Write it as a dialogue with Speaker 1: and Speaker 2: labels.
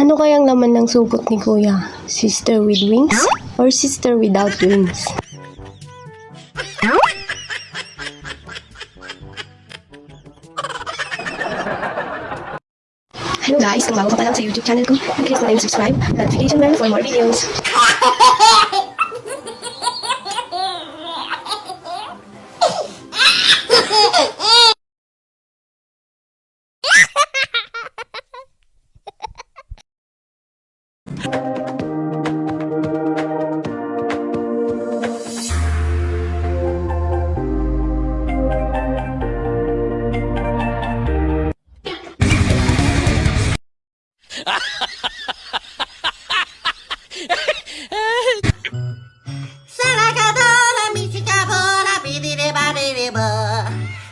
Speaker 1: Ano kayang laman ng sugot ni Kuya? Sister with wings or sister without wings? Hello guys, kung bago ka pa lang sa YouTube channel ko, please na yung subscribe, notification bell for more videos.